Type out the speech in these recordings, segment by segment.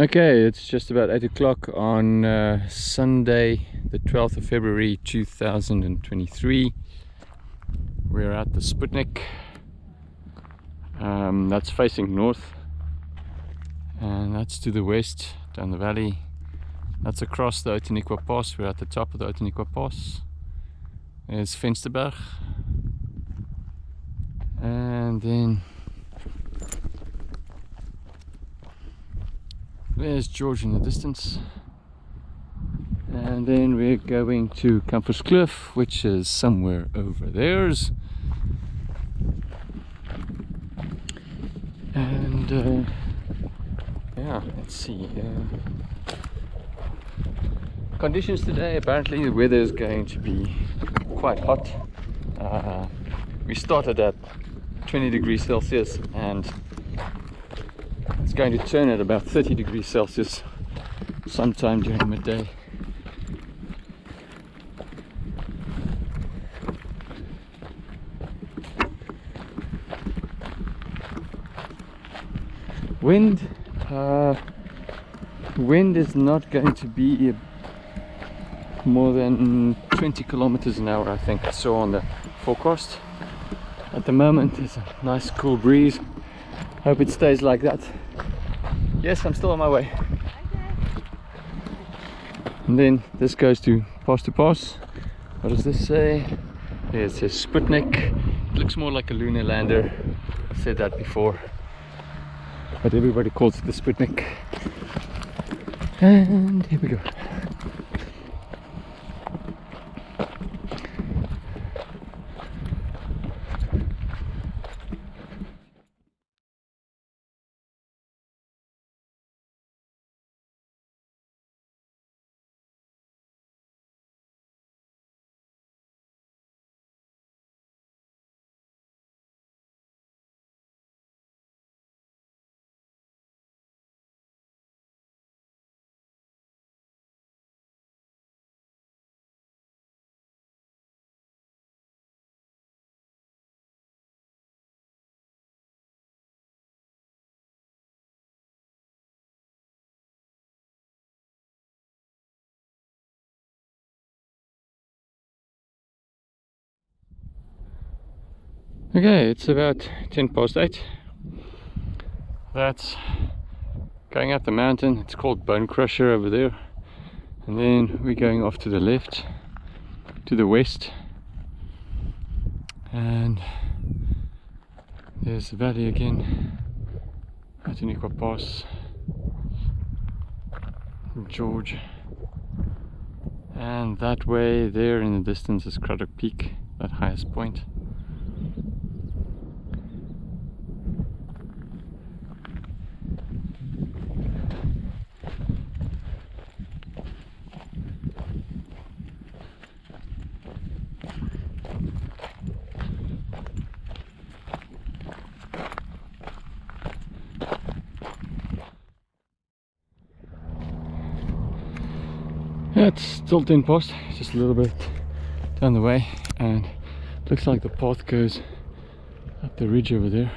Okay, it's just about 8 o'clock on uh, Sunday, the 12th of February 2023. We're at the Sputnik. Um, that's facing north, and that's to the west, down the valley. That's across the Outeniqua Pass. We're at the top of the Outeniqua Pass. There's Vensterberg. And then there's George in the distance. And then we're going to Campus Cliff, which is somewhere over there's. And uh, yeah, let's see. Uh, conditions today, apparently the weather is going to be quite hot. Uh, we started at 20 degrees Celsius and it's going to turn at about 30 degrees Celsius sometime during midday. Wind, uh, wind is not going to be more than 20 kilometers an hour I think. Saw on the forecast. At the moment there's a nice cool breeze. Hope it stays like that yes I'm still on my way. And then this goes to pass to pass. What does this say? Yeah, it says Sputnik. It looks more like a lunar lander. I said that before. But everybody calls it the Sputnik. And here we go Okay, it's about 10 past 8. That's going up the mountain. It's called Bone Crusher over there. And then we're going off to the left, to the west. And there's the valley again. Outeniqua Pass. George. And that way there in the distance is Cradock Peak, that highest point. Still 10 post, just a little bit down the way and looks like the path goes up the ridge over there.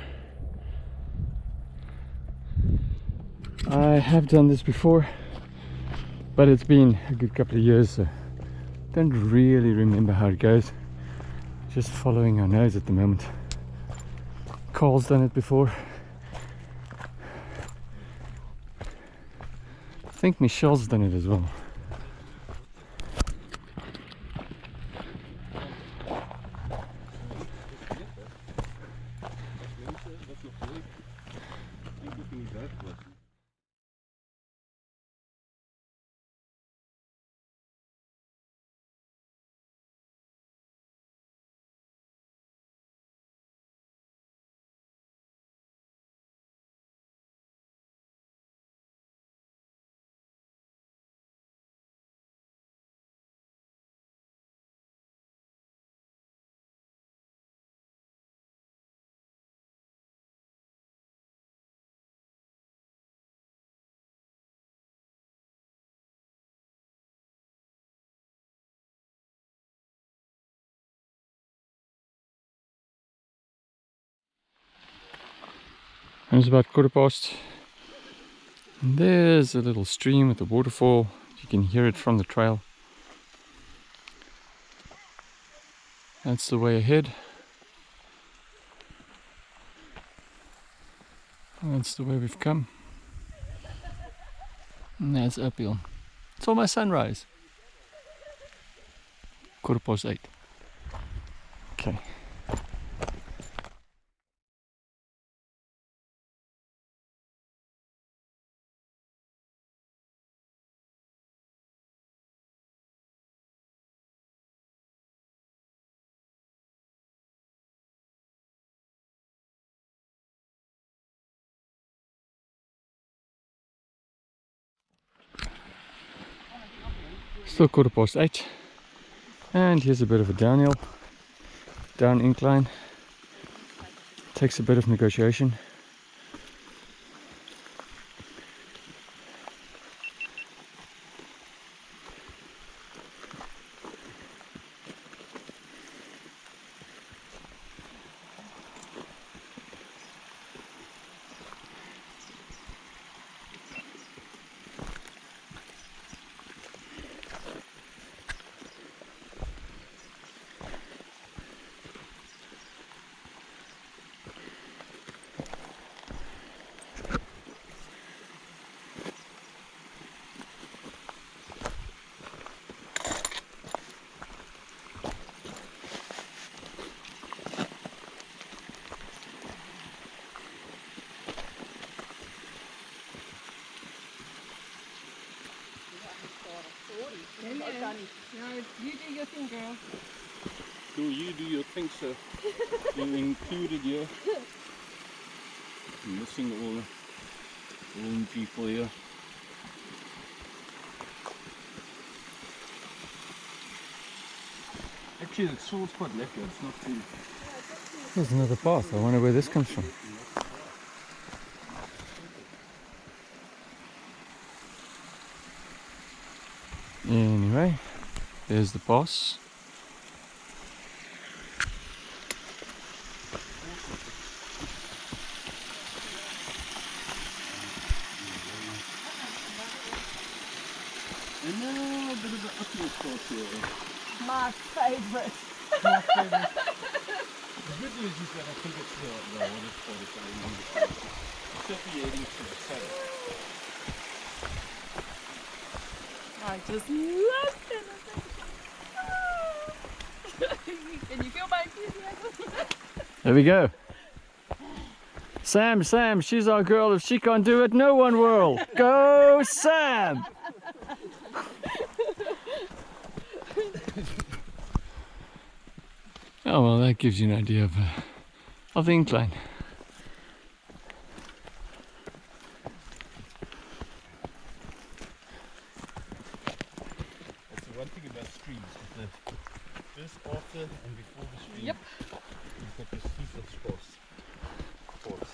I have done this before but it's been a good couple of years so don't really remember how it goes. Just following our nose at the moment. Carl's done it before. I think Michelle's done it as well and it's about quarter past And there's a little stream with a waterfall. You can hear it from the trail. That's the way ahead. That's the way we've come. And that's uphill. It's almost sunrise. Quarter past eight. Okay. Still quarter past eight. And here's a bit of a downhill, down incline. Takes a bit of negotiation. No, you do your thing, girl. Do you do your thing, sir? you included here. Missing all the own people here. Actually, the salt's quite lekker. It's not too. There's another path. I wonder where this comes from. Anyway, there's the boss. And now a bit of the uphill part here. My favourite. The good news is that I think it's the, the water spot is I remember. It's definitely heading to the south. I just love. Can you feel my enthusiasm? There we go. Sam, Sam, she's our girl. If she can't do it, no one will. Go, Sam! oh well, that gives you an idea of, uh, of the incline. That's the one thing about streams. Is the just after and before the stream. Yep. You've got this heap of spots. Spots.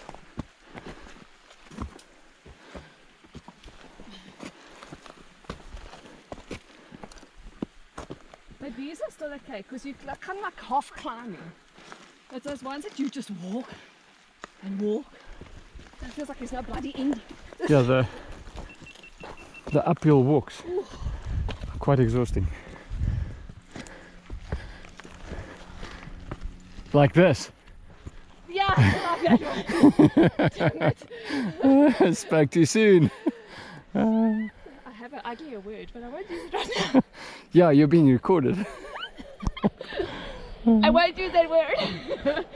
But these are still okay because you like, kind of like half climbing. It's those ones that you just walk and walk. It feels like there's no bloody end. Yeah, the the uphill walks are quite exhausting. Like this. Yeah, I love that. Damn. Spoke too soon. I have an uglier word, but I won't use it right now. Yeah, you're being recorded. Mm-hmm. I won't use that word.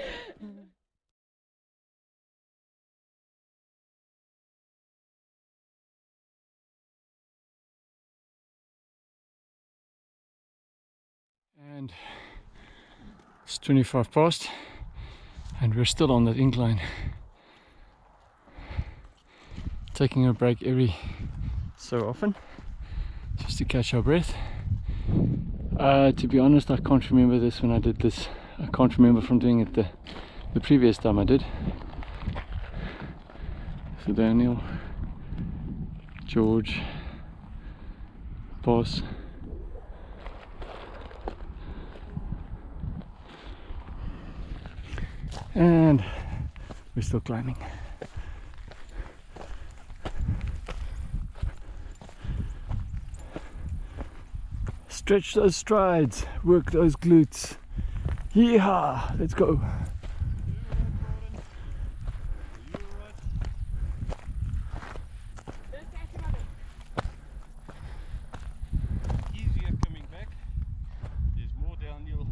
And it's 25 past, and we're still on that incline. Taking a break every so often just to catch our breath. Uh, to be honest, I can't remember this when I did this. I can't remember from doing it the, the previous time I did. So Daniel, George, Boss. And we're still climbing. Stretch those strides, work those glutes. Yeehaw! Let's go. Easier coming back. There's more downhill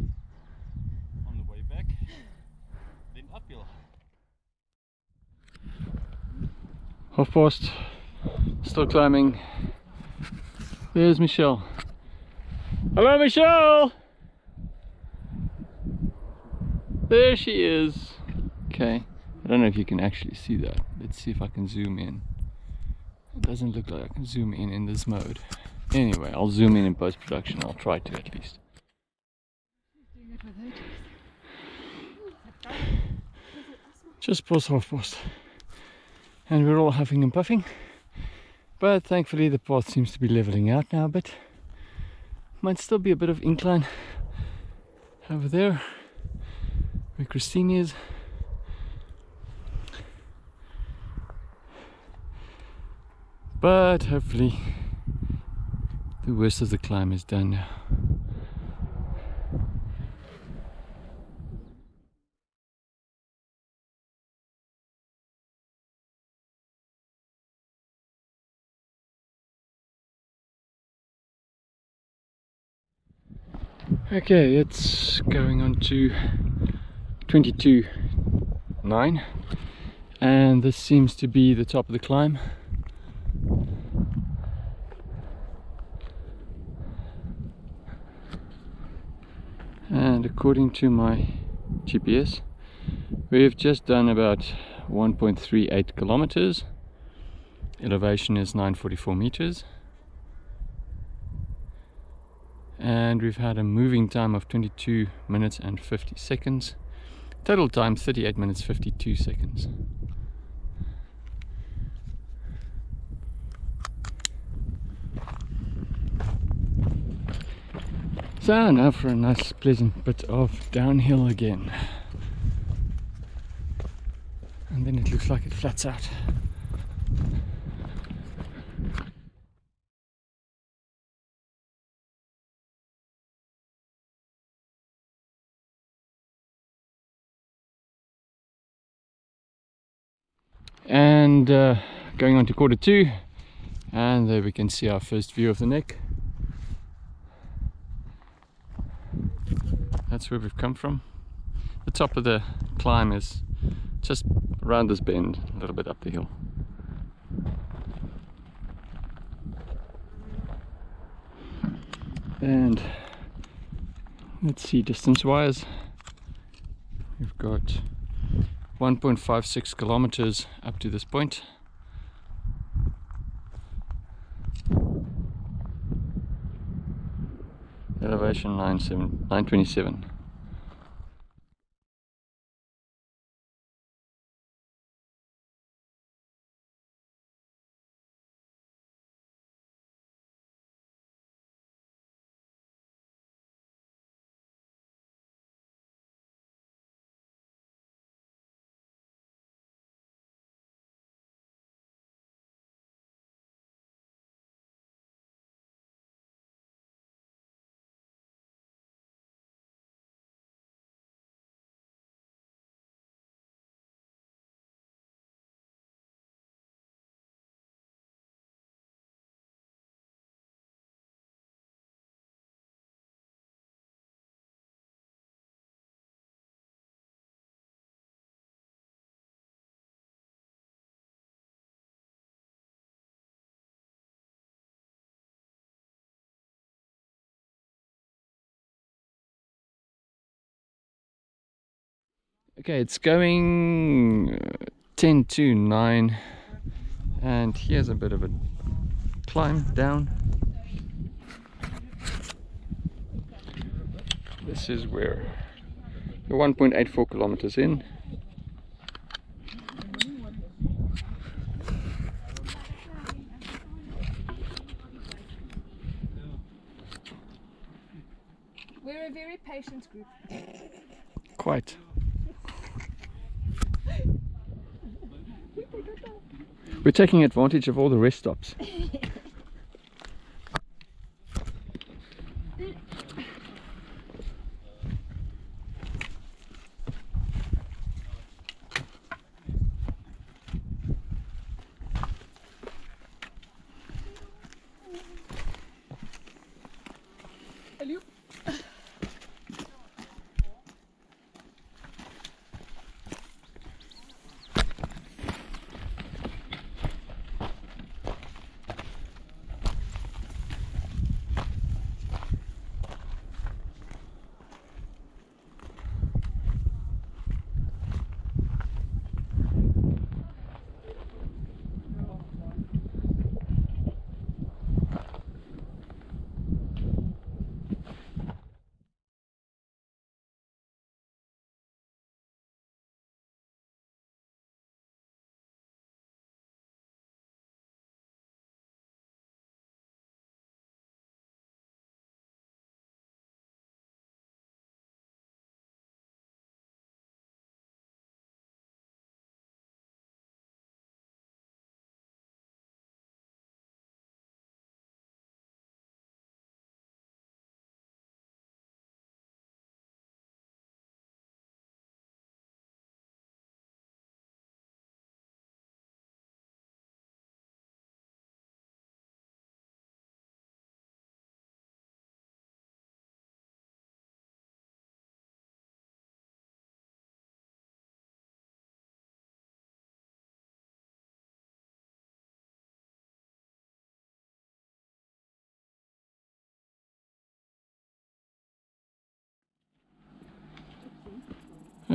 on the way back than uphill. Half past, still climbing. There's Michelle. Hello, Michelle! There she is. Okay, I don't know if you can actually see that. Let's see if I can zoom in. It doesn't look like I can zoom in in this mode. Anyway, I'll zoom in in post production. I'll try to at least. Just past half past. And we're all huffing and puffing. But thankfully the path seems to be leveling out now a bit. Might still be a bit of incline over there where Christine is. But hopefully the worst of the climb is done now. Okay, it's going on to 22.9 and this seems to be the top of the climb. And according to my GPS, we've just done about 1.38 kilometers. Elevation is 944 meters. And we've had a moving time of 22 minutes and 50 seconds. Total time 38 minutes 52 seconds. So now for a nice pleasant bit of downhill again. And then it looks like it flats out and uh, going on to quarter two. And there we can see our first view of the neck. That's where we've come from. The top of the climb is just around this bend a little bit up the hill. And let's see distance wise we've got 1.56 kilometers up to this point. Elevation 927. Okay, it's going uh, 10 to 9 and here's a bit of a climb down. This is where we're 1.84 kilometers in. We're a very patient group. Quite. We're taking advantage of all the rest stops.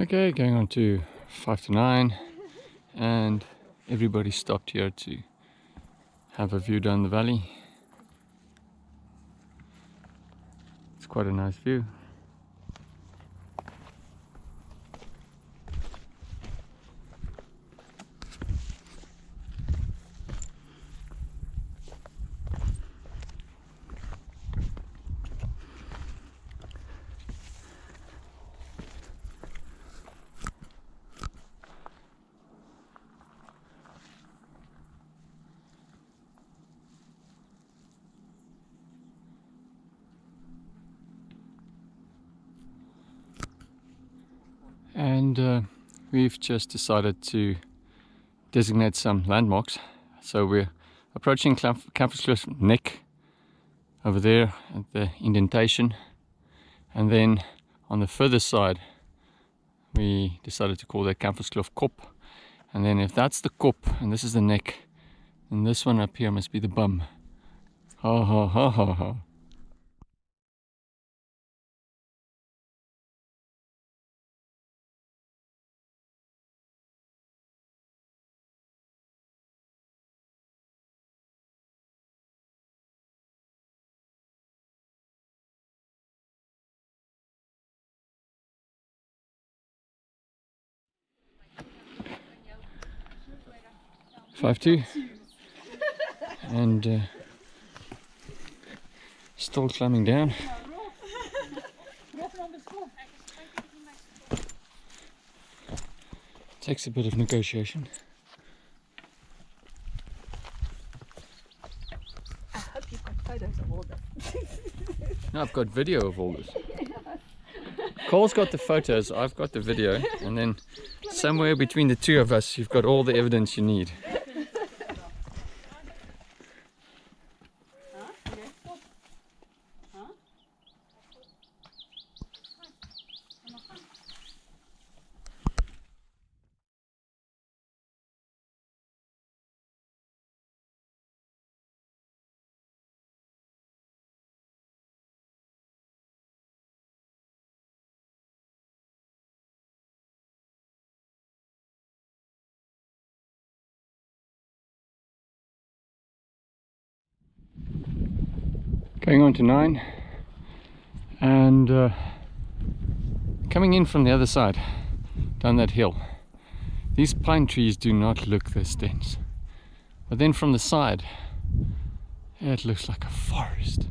Okay, going on to five to nine, and everybody stopped here to have a view down the valley. It's quite a nice view. And uh, we've just decided to designate some landmarks. So we're approaching Cliff neck over there at the indentation. And then on the further side we decided to call that Campus Cliff Kop and then if that's the Kop and this is the neck and this one up here must be the bum. Ha ha ha ha ha five two. And uh, still climbing down. Takes a bit of negotiation. I hope you've got photos of all this. no, I've got video of all this. Cole's got the photos, I've got the video and then somewhere between the two of us you've got all the evidence you need going on to nine. And uh, coming in from the other side down that hill these pine trees do not look this dense. But then from the side it looks like a forest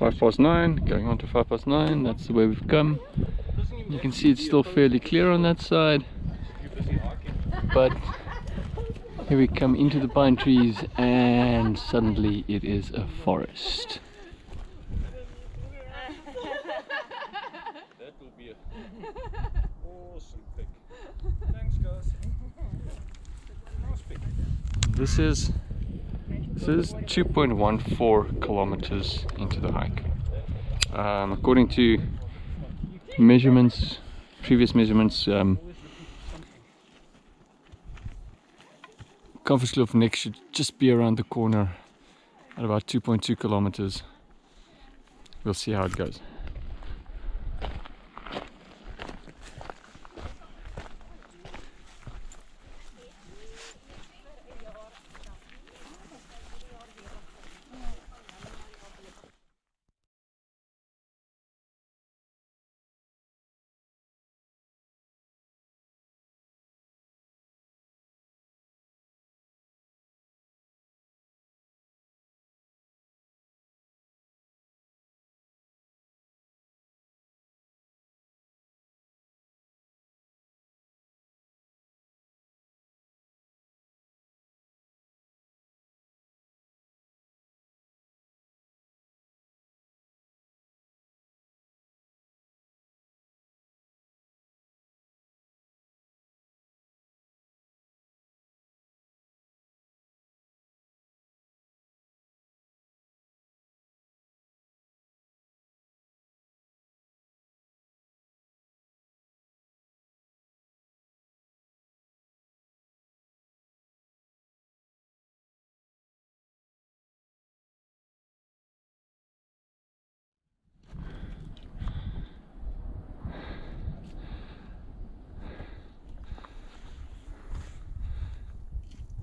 five past nine going on to five past nine that's the way we've come you can see it's still fairly clear on that side but here we come into the pine trees and suddenly it is a forest That will be a awesome pick. Thanks guys. Nice pick. this is this is 2.14 kilometers into the hike. Um, according to measurements previous measurements um, Kamferskloof Neck should just be around the corner at about 2.2 kilometers. We'll see how it goes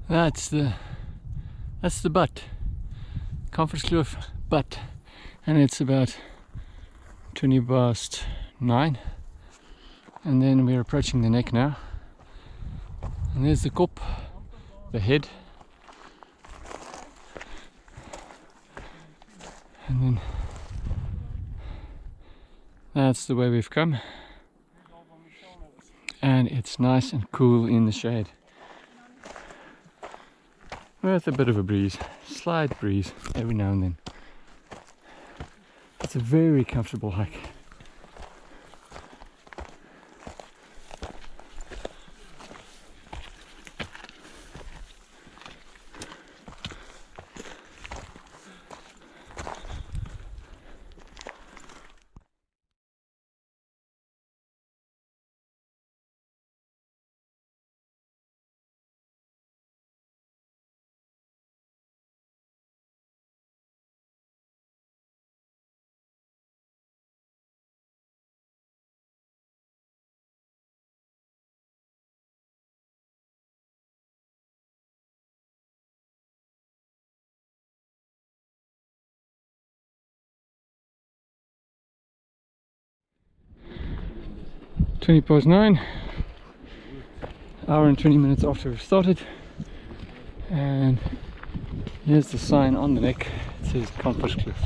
That's the that's the butt. Comfortskloof butt. And it's about 20 past 9. And then we're approaching the neck now. And there's the kop, the head. And then that's the way we've come. And it's nice and cool in the shade. With a bit of a breeze, slight breeze every now and then. It's a very comfortable hike. Twenty past nine. Hour and twenty minutes after we've started. And here's the sign on the neck. It says Comfortskloof.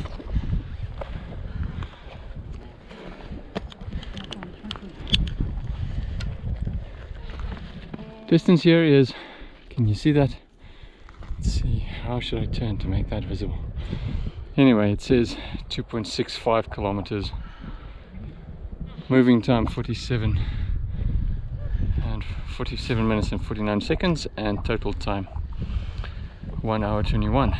Distance here is, can you see that? Let's see, how should I turn to make that visible? Anyway, it says 2.65 kilometers. Moving time 47 and 47 minutes and 49 seconds and total time 1 hour 21.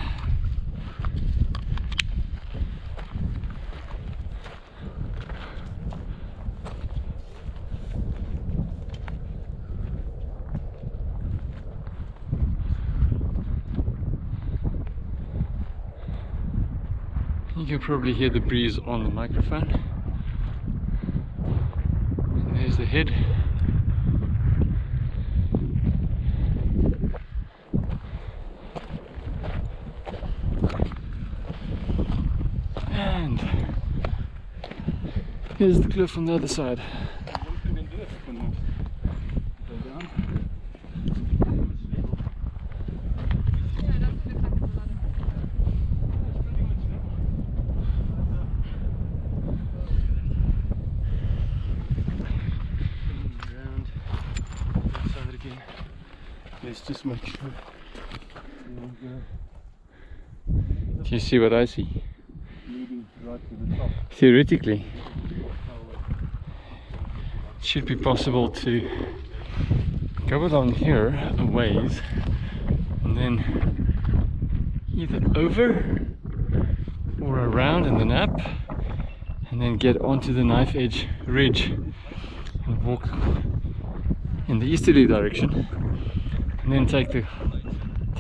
You can probably hear the breeze on the microphone. Head. And here's the cliff on the other side. Around that side again. Let's just make sure. There we go. Do you see what I see? Right to the top. Theoretically, it should be possible to go along here a ways and then either over or around in the nap and then get onto the knife edge ridge and walk in the easterly direction and then take the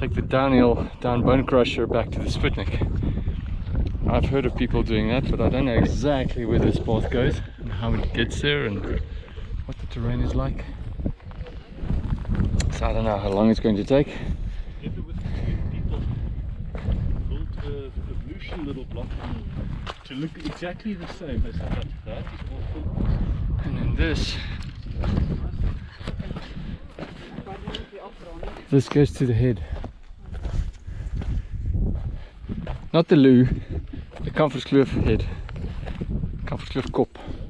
take the downhill down Bone Crusher back to the Sputnik. I've heard of people doing that, but I don't know exactly where this path goes and how it gets there and what the terrain is like. So I don't know how long it's going to take. Together with two people built a evolution little block to look exactly the same as that. That is all full. And then this, this goes to the head. Not the loo, the Comfortskloof head. Comfortskloof kop.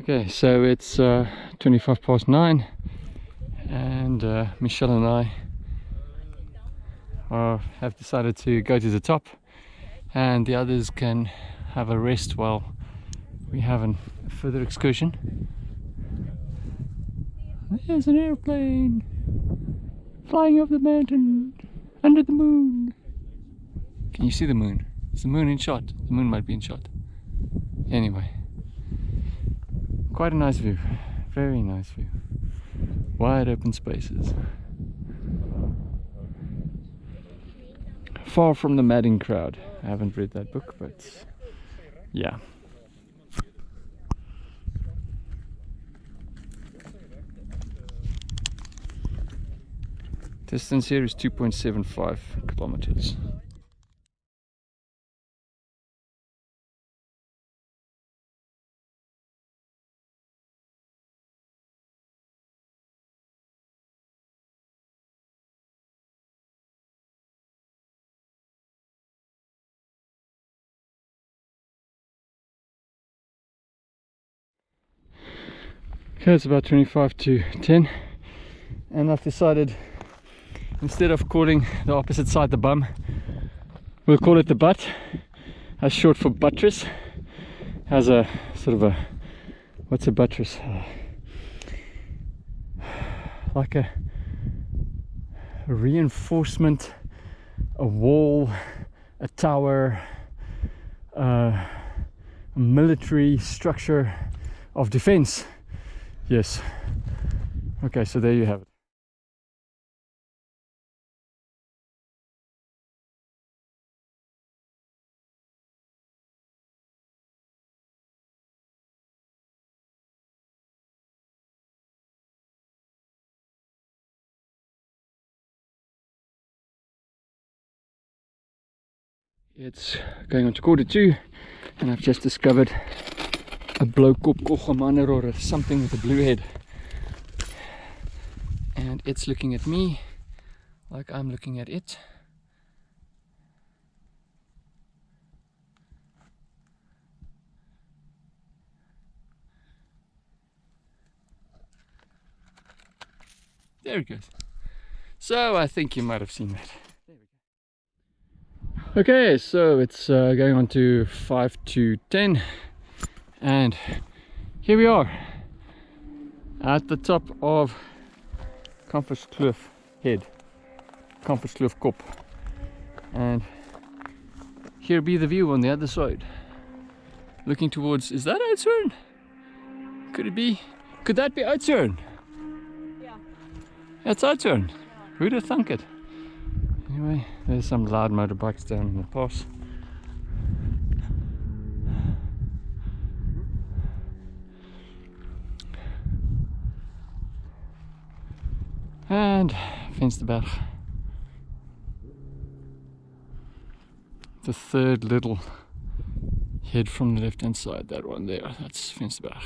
Okay, so it's uh, 25 past 9 and uh, Michelle and I uh, have decided to go to the top and the others can have a rest while we have a further excursion. There's an airplane flying over the mountain under the moon. Can you see the moon? Is the moon in shot? The moon might be in shot. Anyway, quite a nice view. Very nice view. Wide open spaces. Far from the madding crowd. I haven't read that book, but yeah. Distance here is 2.75 kilometers. Okay, it's about 25 to 10 and I've decided instead of calling the opposite side the bum we'll call it the butt. As short for buttress. Has a sort of a what's a buttress? Uh, like a, a reinforcement a wall a tower uh, a military structure of defense Yes. Okay, so there you have it. It's going on to quarter two and I've just discovered a blue kop koggelmander or something with a blue head. And it's looking at me like I'm looking at it. There it goes. So I think you might have seen that. Okay so it's uh, going on to 5 to 10 and here we are at the top of Kamferskloof head Kamferskloof kop and here be the view on the other side looking towards is that Oudtshoorn? could it be could that be Oudtshoorn? Yeah. That's Oudtshoorn. Who'd have thunk it? Anyway, there's some loud motorbikes down in the pass. And Finsterberg. The third little head from the left hand side, that one there, that's Finsterberg.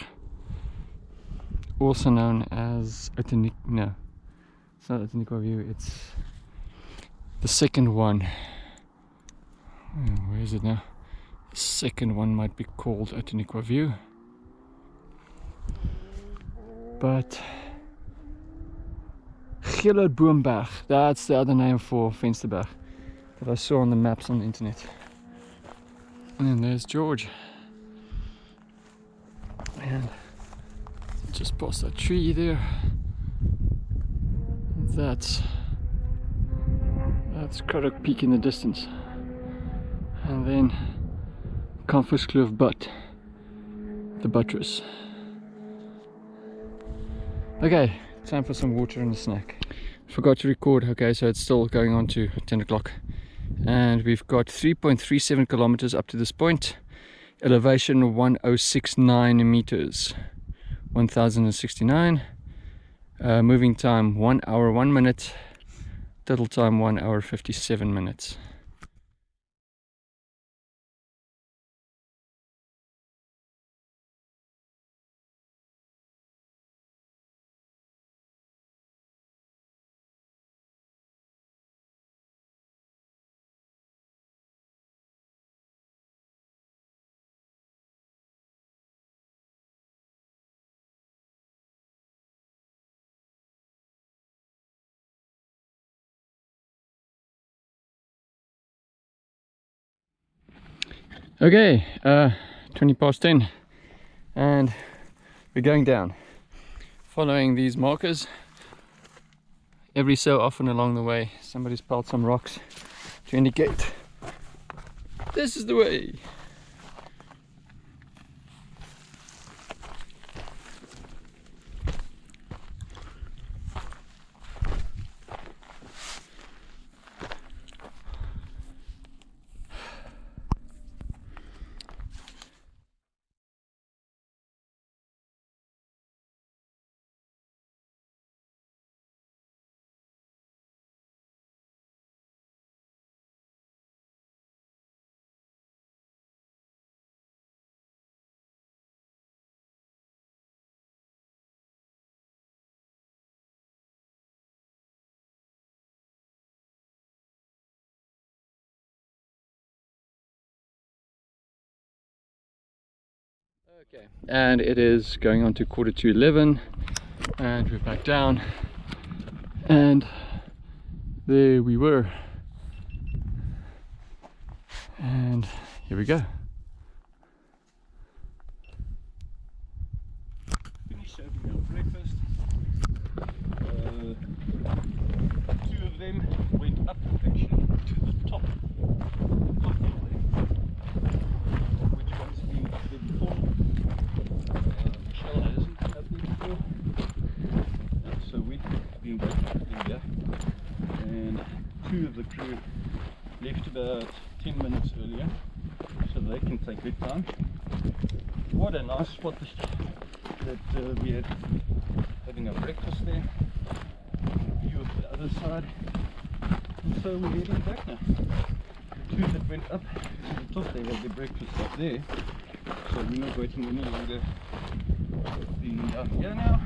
Also known as Utenik, no, it's not View, it's the second one. Where is it now? The second one might be called Outeniqua View. But Boomberg. That's the other name for Finsterberg that I saw on the maps on the internet. And then there's George. And just past that tree there. That's that's Cradock Peak in the distance. And then Kamferskloof Butt, the buttress. Okay, time for some water and a snack forgot to record. Okay so it's still going on to 10 o'clock. And we've got 3.37 kilometers up to this point. Elevation 1069 meters. 1069 uh, moving time 1 hour 1 minute. Total time 1 hour 57 minutes Okay, uh, 20 past 10 and we're going down. Following these markers every so often along the way somebody's piled some rocks to indicate this is the way Okay, and it is going on to quarter to 11 and we're back down. And there we were. And here we go. Uh, them went up actually to the top of the way, which one's been up there before. Uh, Michelle hasn't been up there before. Uh, so we've been waiting in there. And two of the crew left about 10 minutes earlier so they can What a nice spot that uh, we had having our breakfast there. View of the other side. And so we're heading back now. The two that went up to the top, they had their breakfast up there. So we're not waiting any longer being down here now.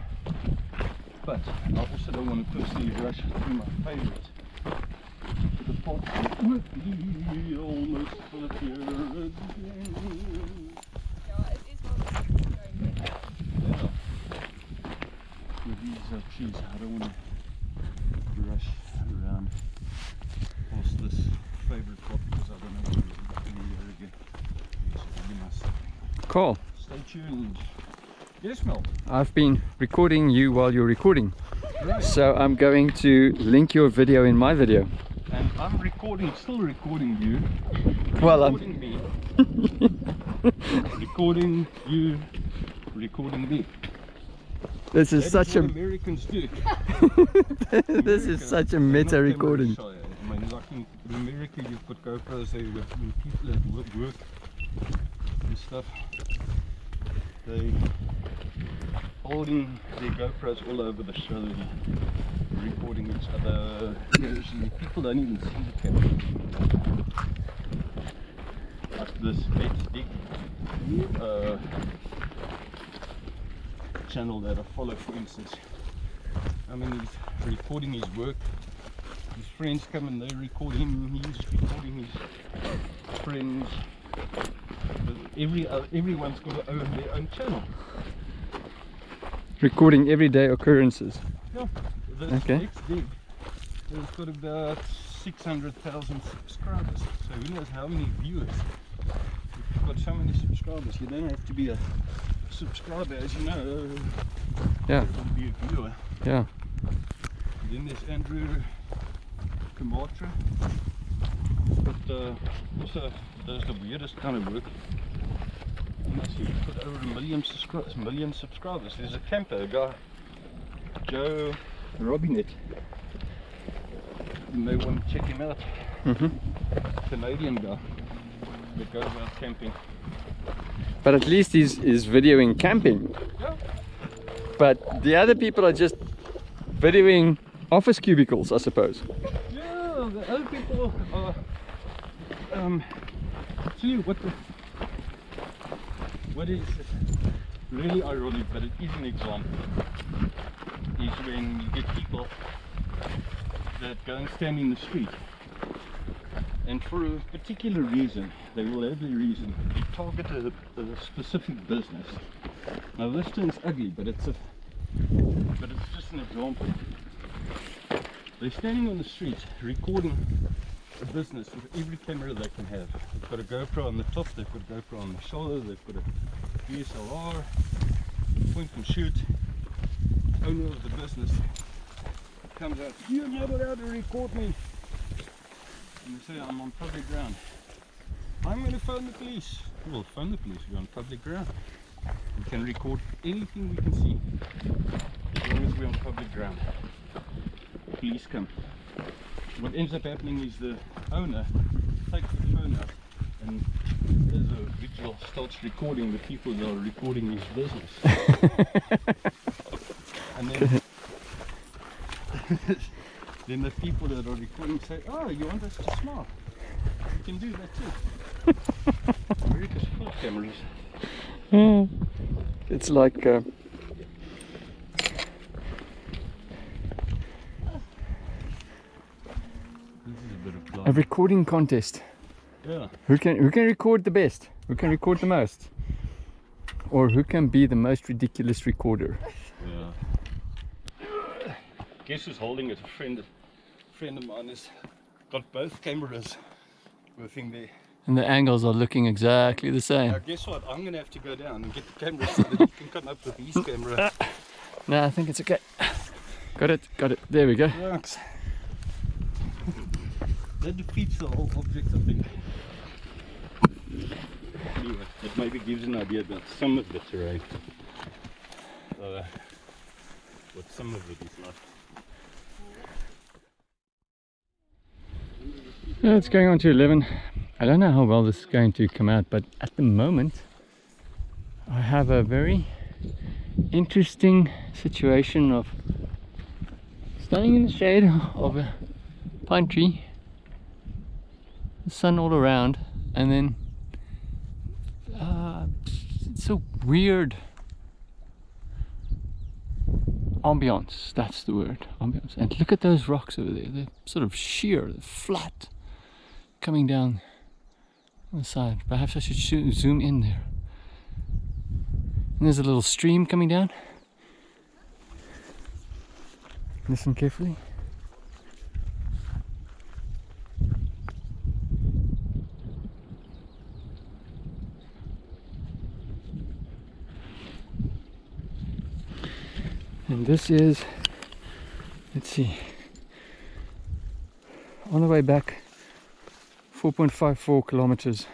But I also don't want to personally rush through my favourite. The pot with me almost full here again. Yeah, it is one going there. Yeah. With these uh, trees, I don't want to rush around past this favourite spot because I don't know where we're going here again. So we must cool stay tuned. Yes, Mel. I've been recording you while you're recording Right. so I'm going to link your video in my video And I'm recording, still recording you. Well, I'm- recording me. recording you. Recording me. this is That such what a Americans do. this is such a meta recording. I mean, like in, America, you've got GoPros there with people at work, work and stuff. They holding their GoPros all over the show, and recording each other. People don't even see the camera. Like this Dick uh, channel that I follow, for instance. I mean, he's recording his work. His friends come and they record him. He's recording his friends. Every uh, everyone's got their own channel. Recording everyday occurrences Yeah. Okay. dig has got about 600,000 subscribers. So who knows how many viewers. If you've got so many subscribers, you don't have to be a subscriber, as you know. Yeah. You can be a viewer. yeah Then there's Andrew Camarata. But uh, also does the weirdest kind of work. He's got over a million, subscri- million subscribers. There's a camper, a guy, Joe Robinet. You may want to check him out. hmm Canadian guy that goes out camping. but at least he's, he's videoing camping Yeah. but the other people are just videoing office cubicles I suppose Yeah, the other people are. Um, you what the. What is really ironic, but it is an example, is when you get people that go and stand in the street and for a particular reason, they will have their reason, they target a, a specific business. Now this turns ugly, but it's a but it's just an example. They're standing on the street recording a business with every camera they can have. They've got a GoPro on the top, they've got a GoPro on the shoulder, they've got a DSLR, point and shoot. Owner of the business comes out, you're not allowed to record me. And they say I'm on public ground. I'm going to phone the police. Well, phone the police, we're on public ground. We can record anything we can see as long as we're on public ground. Police come. What ends up happening is the owner takes the phone out and there's a vigil starts recording the people that are recording his business. and then then the people that are recording say, Oh, you want us to smile? You can do that too. America's cameras. It's like uh, This is a bit of a blind. recording contest. Yeah. Who can who can record the best? Who can record the most? Or who can be the most ridiculous recorder? Yeah. Guess who's holding it? A friend, a friend of mine has got both cameras working there. And the angles are looking exactly the same. Now guess what? I'm gonna have to go down and get the camera so that you can come up with his camera. No, I think it's okay. Got it, got it. There we go. Thanks. That defeats the whole object, I think. Anyway, it maybe gives an idea about some of the terrain. Uh, what some of it is like. Yeah, it's going on to 11. I don't know how well this is going to come out, but at the moment, I have a very interesting situation of standing in the shade of a pine tree, sun all around, and then uh, it's a weird ambiance. That's the word, ambiance. And look at those rocks over there. They're sort of sheer, they're flat, coming down on the side. Perhaps I should zoom in there. And there's a little stream coming down. Listen carefully. And this is, let's see, on the way back, 4.54 kilometers.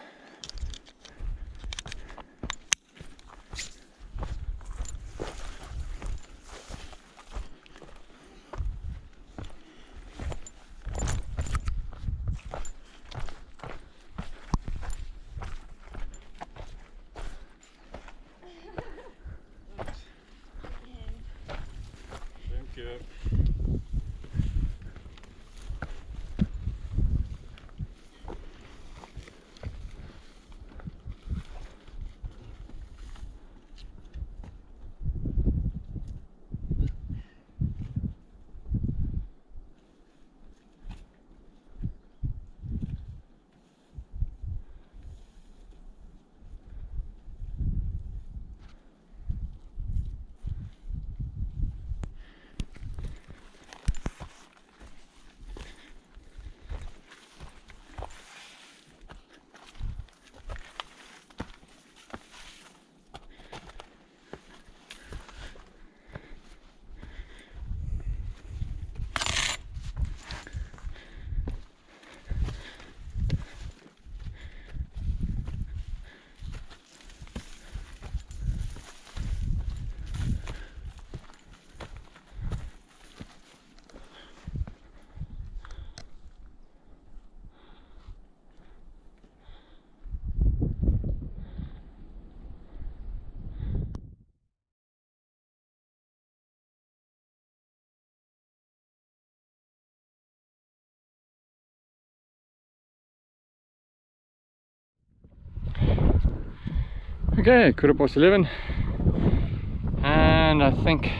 Okay, quarter past 11. And I think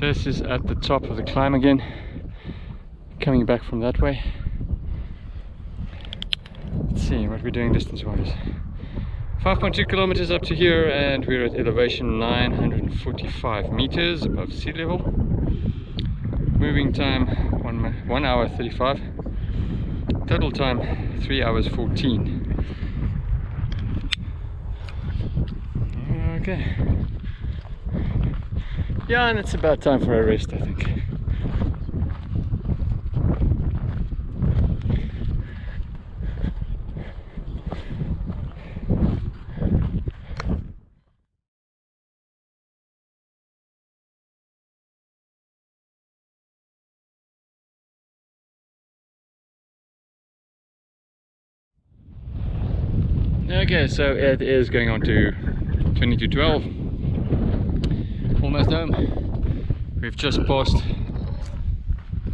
this is at the top of the climb again. Coming back from that way. Let's see what we're doing distance wise. 5.2 kilometers up to here, and we're at elevation 945 meters above sea level. Moving time one, one hour 35. Total time 3 hours 14. Okay. Yeah, and it's about time for a rest, I think. Okay, so it is going on to 2212. Almost home. We've just passed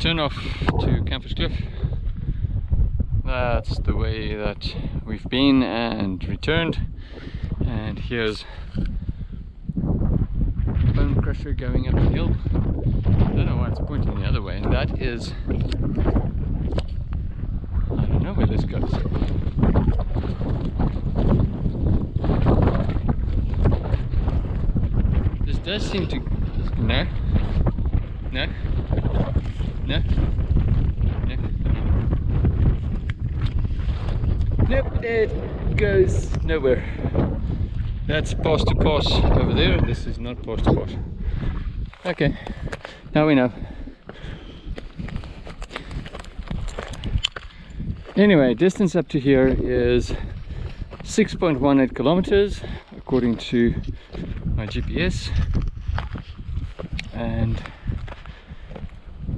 turn off to Kamferskloof. That's the way that we've been and returned. And here's Bone Crusher going up the hill. I don't know why it's pointing the other way. And that is I don't know where this goes. This does seem to... No. No. No. No. Nope, it goes nowhere. That's pass to pass over there. This is not pass to pass. Okay, now we know. Anyway, distance up to here is 6.18 kilometers according to my GPS and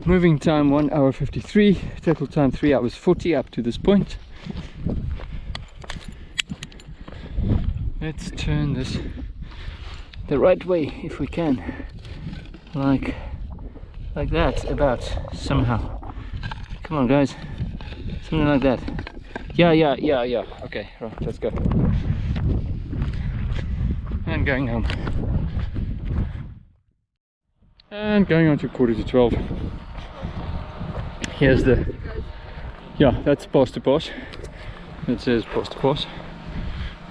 moving time 1 hour 53 total time 3 hours 40 up to this point. Let's turn this the right way if we can. Like like that about somehow. Come on guys. Something like that. Yeah yeah yeah yeah. Okay right let's go and going home and going on to quarter to 12 here's the yeah that's post to post it says post to post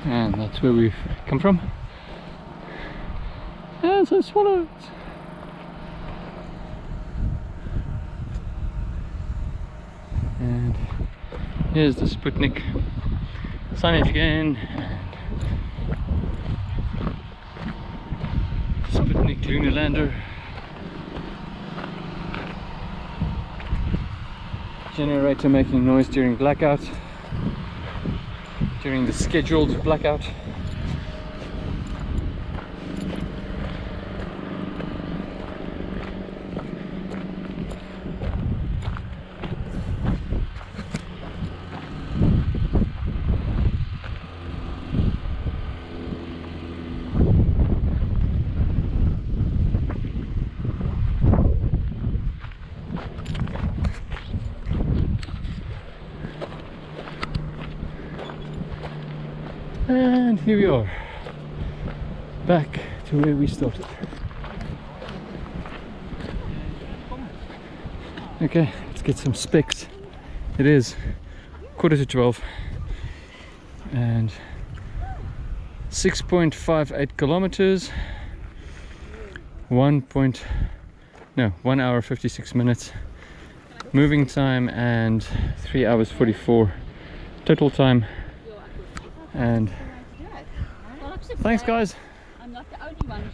and that's where we've come from. And so swallows and here's the Sputnik. Signage again Lunar lander generator making noise during blackout during the scheduled blackout And here we are, back to where we started. Okay, let's get some specs. It is quarter to 12 and 6.58 kilometers, 1 point, no, 1 hour 56 minutes moving time and 3 hours 44 total time and thanks guys. I'm not the only one